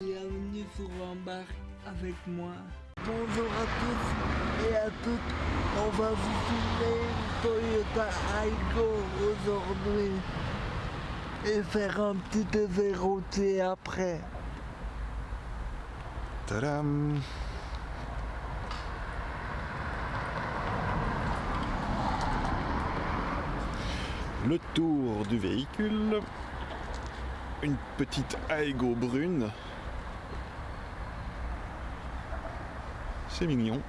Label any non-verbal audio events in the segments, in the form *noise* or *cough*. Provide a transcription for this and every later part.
Bienvenue sur Embarque avec moi. Bonjour à tous et à toutes. On va vous filmer une Toyota Aygo aujourd'hui. Et faire un petit routier après. Tadam Le tour du véhicule. Une petite Aigo brune. C'est mignon.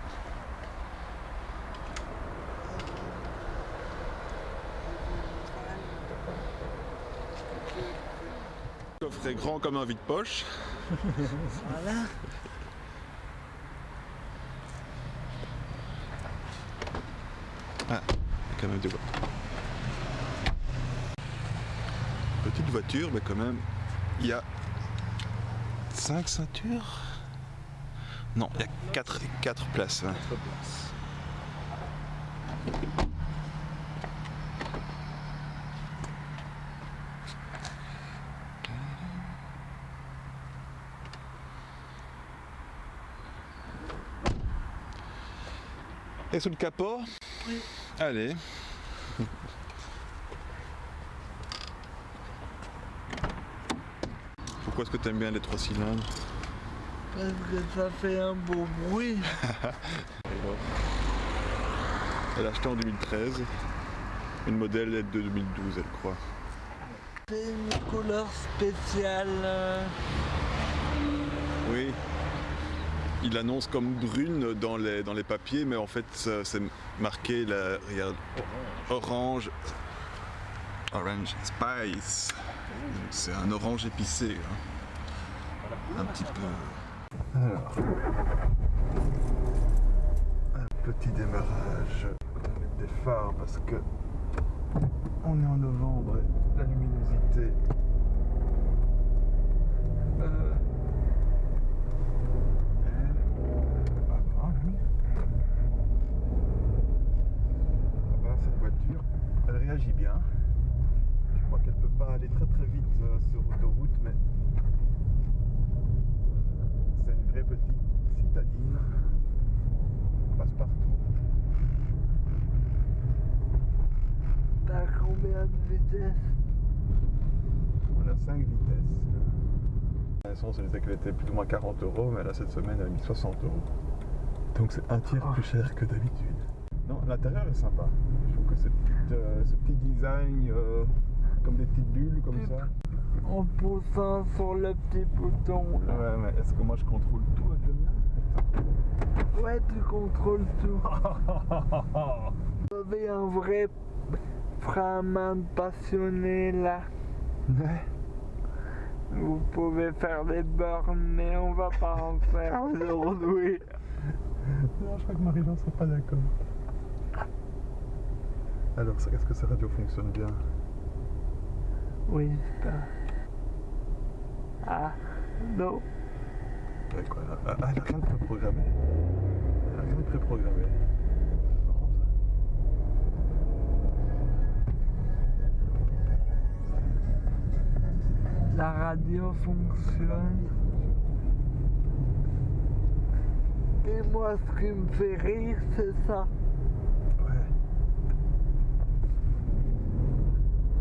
Le coffre est grand comme un vide-poche. Voilà. Ah, quand même des voies. Petite voiture, mais quand même, il y a 5 ceintures Non, il y a 4, quatre places. hein. Et sous le capot Oui. Allez. Pourquoi est-ce que tu aimes bien les trois cylindres? Parce que ça fait un beau bruit. *laughs* Elle a acheté en 2013. Une modèle est de 2012, elle croit. C'est une couleur spéciale. Oui. Il annonce comme brune dans les, dans les papiers, mais en fait, c'est marqué, là, regarde, orange. Orange spice. C'est un orange épicé. hein. Un petit peu. Alors. Un petit démarrage. On va mettre des phares parce que on est en novembre et la luminosité. euh, ah bah, oui. Ah bah, cette voiture, elle réagit bien. Je crois qu'elle peut pas aller très très vite euh, sur autoroute, mais c'est une vraie petite citadine. Passe partout. Vitesse On a 5 vitesses. L'essence, elle disait qu'elle était plus ou moins 40 euros, mais là cette semaine, elle a mis 60 euros. Donc c'est un tiers plus cher que d'habitude. Non, l'intérieur est sympa. Je trouve que ce petit, euh, ce petit design, euh, comme des petites bulles comme ça. En poussant sur le petit bouton là. Ouais, mais est-ce que moi je contrôle tout avec le mien Ouais, tu contrôles tout. *laughs* Vous avez un vrai de passionné là. Vous pouvez faire des bornes, mais on va pas en faire aujourd'hui. Non, je crois que Marie-Jean sera pas d'accord. Alors, est-ce que sa radio fonctionne bien? Oui, pas. Ah, non. Quoi, elle, a- elle a rien de préprogrammé. Elle a rien de préprogrammé. La radio fonctionne. Et moi, ce qui me fait rire, c'est ça. Ouais.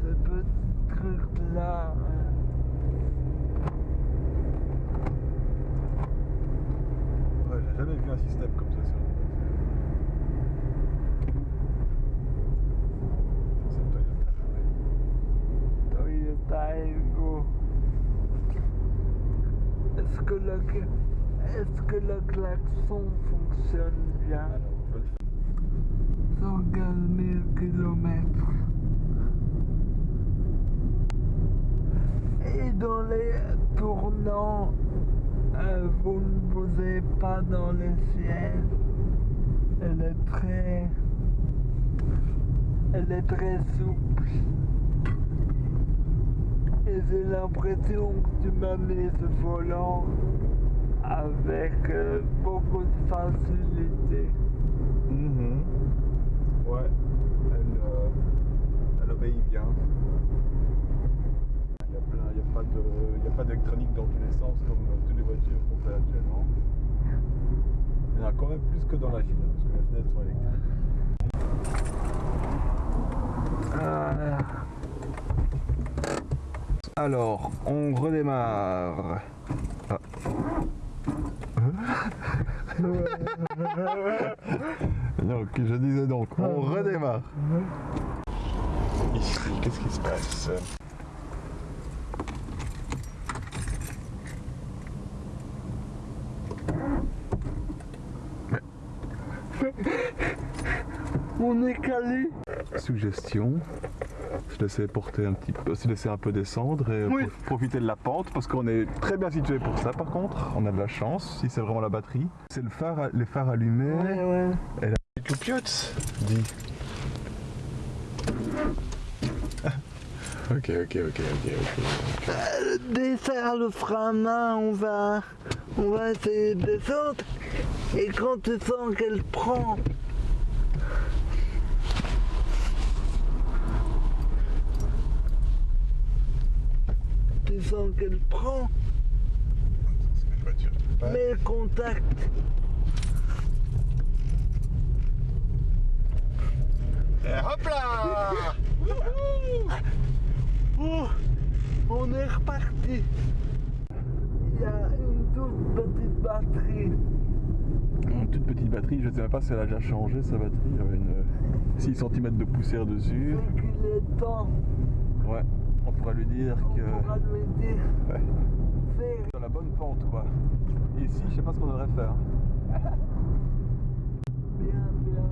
Ce petit truc-là. Ouais, j'ai jamais vu un système comme ça sur une voiture. C'est une Toyota, ouais. Toyota Ego. Est-ce que le, est-ce que klaxon fonctionne bien. 115 000 km. Et dans les tournants, euh, vous ne bougez pas dans le ciel. Elle est très... Elle est très souple. Et j'ai l'impression que tu m'as mis ce volant avec euh, beaucoup de facilité. Mhm. Ouais, elle, euh, elle obéit bien. Il y a plein, il n'y a pas de, il y a pas d'électronique dans tous les sens comme toutes les voitures qu'on fait actuellement. Il y en a quand même plus que dans la Chine, parce que les fenêtres sont électriques. Ah. Alors, on redémarre. Ah. Donc, je disais donc, on redémarre. Ici, qu'est-ce qui se passe? On est calé. Suggestion. Se laisser porter un petit peu, se laisser un peu descendre et Oui. profiter de la pente parce qu'on est très bien situé pour ça par contre. On a de la chance si c'est vraiment la batterie. C'est le phare, les phares allumés. Ouais, ouais. Loupiots dit. *laughs* ok, ok, ok, ok, ok. Desserre le frein à main, on va, on va essayer de descendre. Et quand tu sens qu'elle prend, qu'elle prend, le contact. Et hop là Oh, on est reparti. Il y a une toute petite batterie. Une toute petite batterie, je ne sais même pas si elle a déjà changé sa batterie. Il y avait une 6 cm de poussière dessus. C'est qu'il est temps. Ouais, on pourra lui dire On que. pourra lui dire. Ouais. C'est Dans la bonne pente quoi. Et ici, je sais pas ce qu'on devrait faire. *laughs* bien, bien.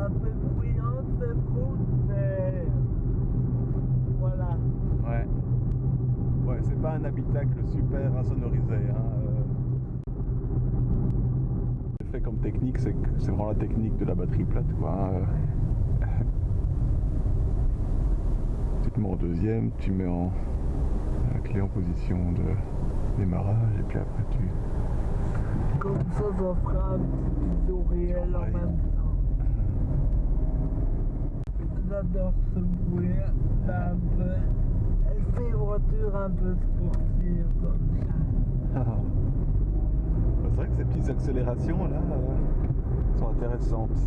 Un peu bruyante cette route, mais voilà. Ouais. Ouais, c'est pas un habitacle super insonorisé. Hein. euh. Fait comme technique, c'est vraiment la technique de la batterie plate quoi. hein, euh. Tu te mets en deuxième, tu mets en la clé en position de démarrage et puis après tu. Comme ça, ça fera un petit tutoriel en même temps. J'adore ce bruit, un peu. Elle fait une voiture un peu sportive comme ça. C'est vrai que ces petites accélérations là euh, sont intéressantes.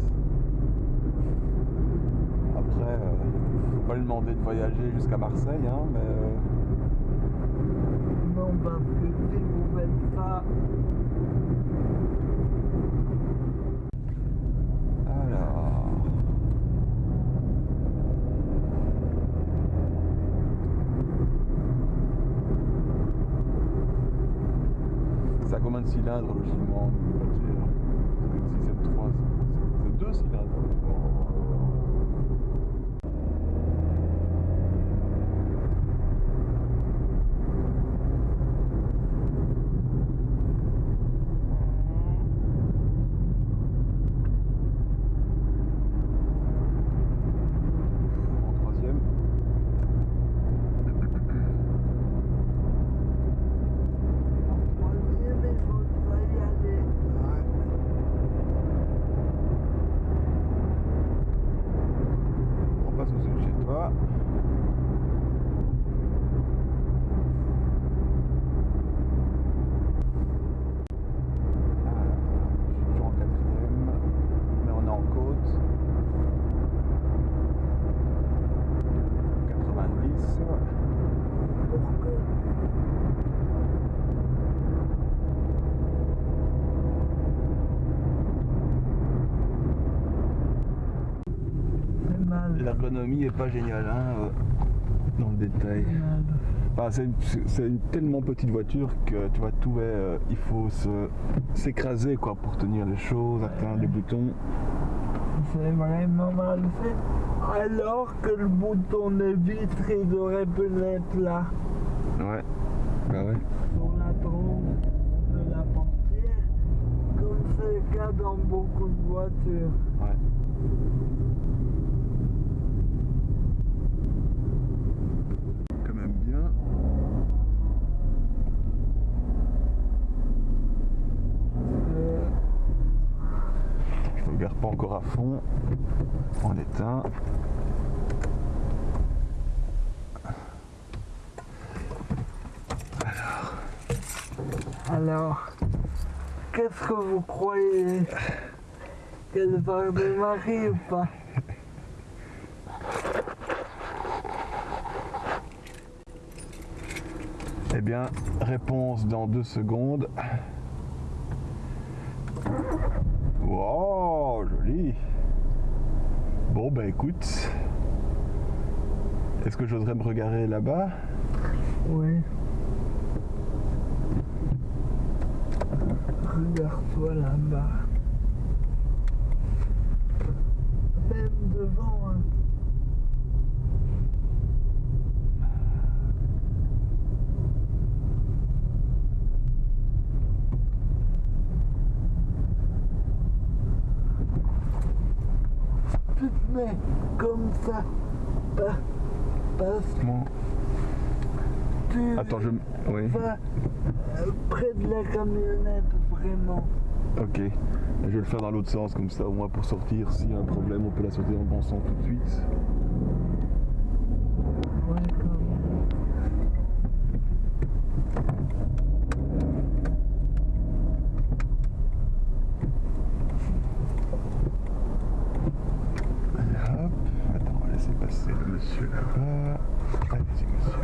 Après, euh, faut pas lui demander de voyager jusqu'à Marseille, hein, mais euh, Non, vous ça, alors. Ça a combien de cylindres logiquement une voiture? Si c'est 3, c'est 2 cylindres. up. L'ergonomie est pas géniale hein, euh, dans le détail. c'est mal. Enfin, c'est une, tellement petite voiture que tu vois tout est, euh, il faut se- s'écraser quoi pour tenir les choses, atteindre les boutons. C'est vraiment mal fait. Alors que le bouton de vitre, il aurait pu l'être là, Ouais. Bah ouais. sur la trompe de la portière, comme c'est le cas dans beaucoup de voitures. Ouais. pas encore à fond. On éteint. Alors. Alors. Qu'est-ce que vous croyez? Qu'elle va démarrer ou pas? Eh bien, réponse dans deux secondes. Bon, bah écoute. Est-ce que j'oserais me regarder là-bas? Oui. Regarde-toi là-bas. Même devant. hein. Mets comme ça. Pas, parce Bon. tu Attends, je... Oui, vas euh, près de la camionnette, vraiment. ok. Je vais le faire dans l'autre sens, comme ça, au moins pour sortir. S'il y a un problème, on peut la sauter en bon sens tout de suite. Ouais, quand même. Allez, hop. Attends, on va laisser passer le monsieur là-bas. Allez-y, monsieur.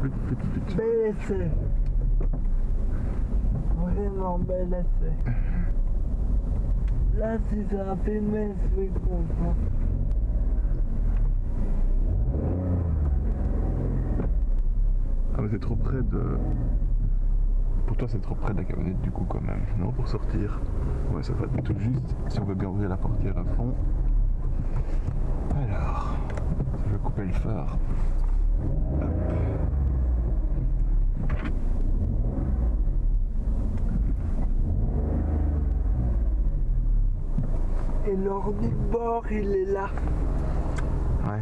Flûte. bel essai. Vraiment bel essai. Là, si ça a filmé, je. Ah mais c'est trop près de... Pour toi c'est trop près de la camionnette du coup quand même, non pour sortir Ouais ça va tout juste, si on veut bien ouvrir la portière à fond. Alors, je vais couper le phare. Hop. Et l'ordi de bord, il est là. Ouais,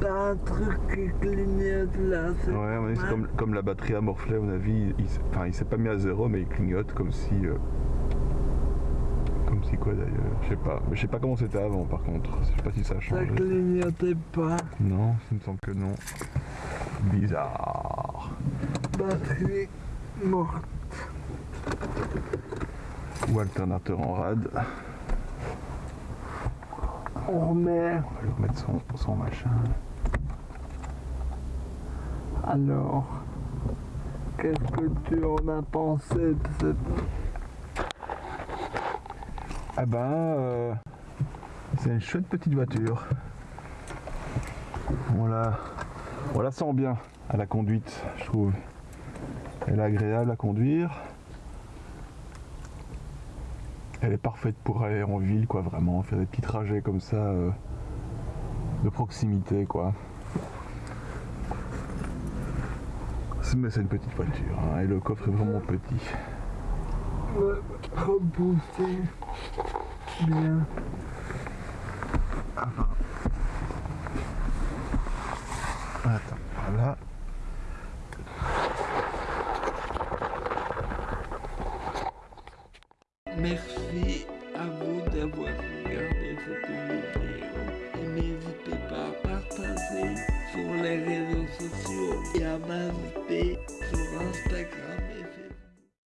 T'as un truc qui clignote là. ouais, à mon avis, c'est comme, comme la batterie a morflé à mon avis, il, s- enfin il s'est pas mis à zéro mais il clignote comme si... euh, Quoi d'ailleurs, je sais pas. Mais je sais pas comment c'était avant par contre, je sais pas si ça a Ça changé. clignotait pas. Non, il me semble que non. Bizarre. Batterie morte. Ou alternateur en rade. On remet. On va lui remettre son, son machin. Alors, qu'est-ce que tu en as pensé de cette... Ah ben, euh, c'est une chouette petite voiture. On la, on la sent bien à la conduite, je trouve. Elle est agréable à conduire. Elle est parfaite pour aller en ville, quoi, vraiment, faire des petits trajets comme ça, euh, de proximité, quoi. Mais c'est une petite voiture, hein, et le coffre est vraiment petit. Me repousser bien. Attends, voilà.